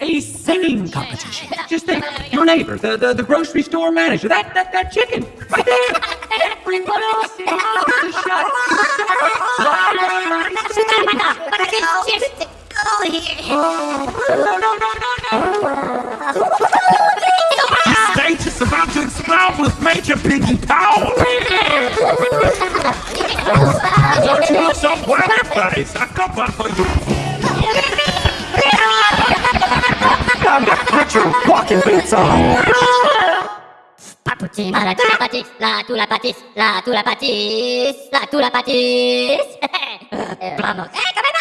A singing competition. Just think, your neighbor, the, the, the grocery store manager, that, that, that chicken, right there. Everyone else is shut. No, no, no, no, no. The stage is about to explode with Major Piggy Power. Don't you look so well, place? I got one for you. I've got Richard walking boots on. Papuchi, la tu la patis, la tu la patis, la tu la patis, la tu la patis. Vamos. Eh,